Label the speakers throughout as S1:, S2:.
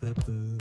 S1: Peu.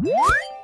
S1: What?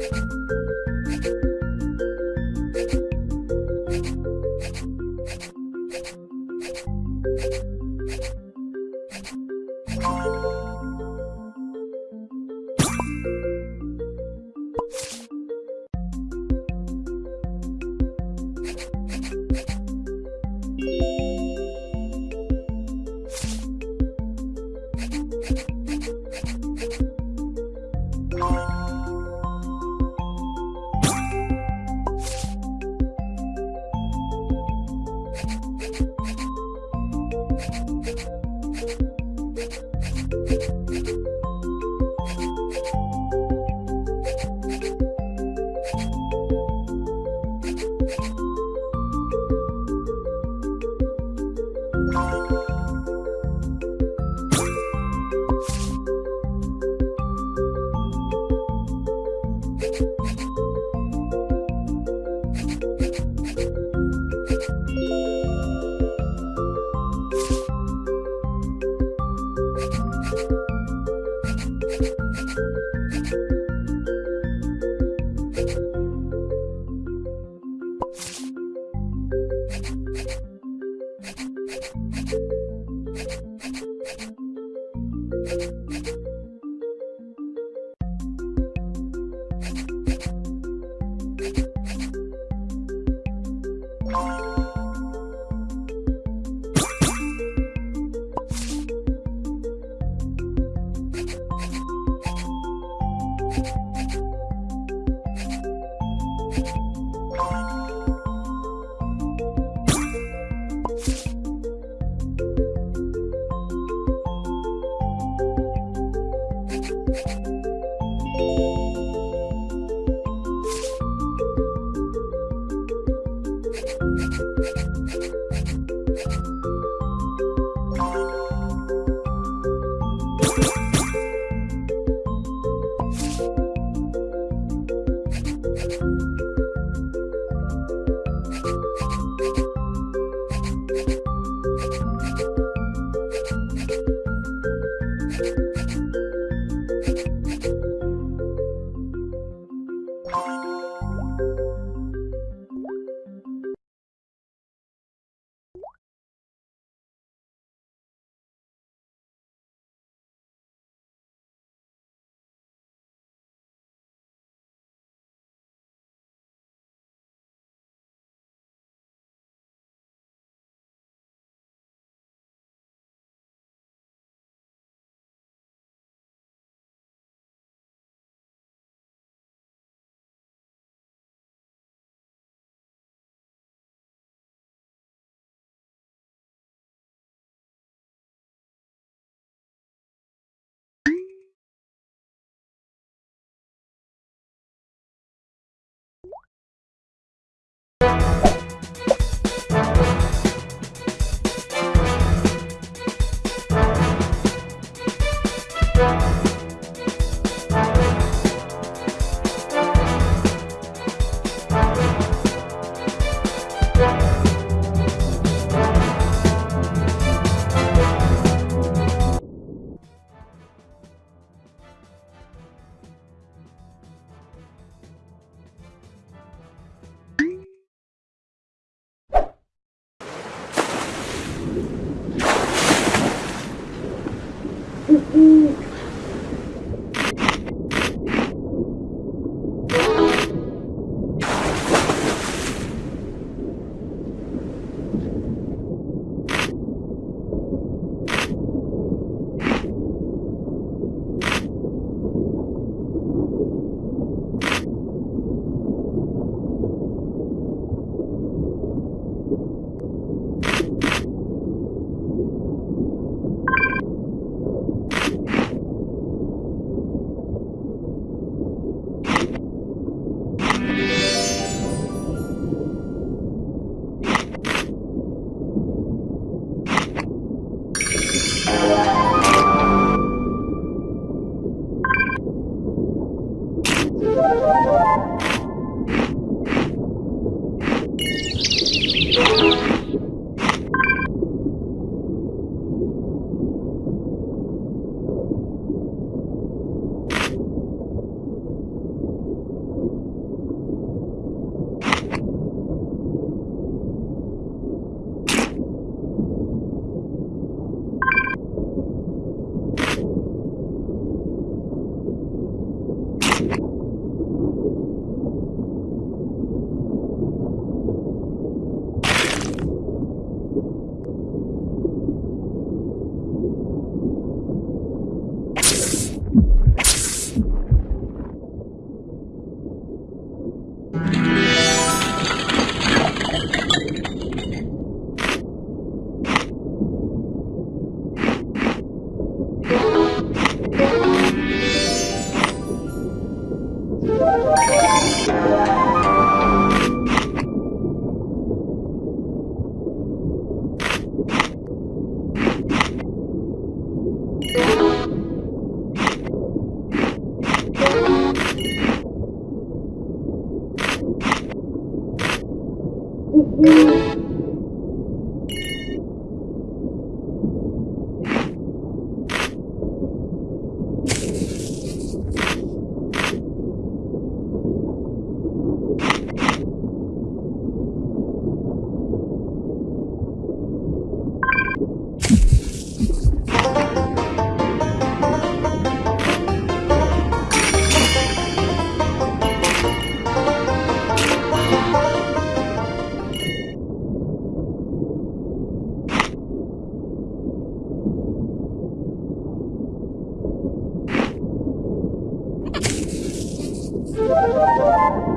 S1: you Thank you. Thank you. Thank you.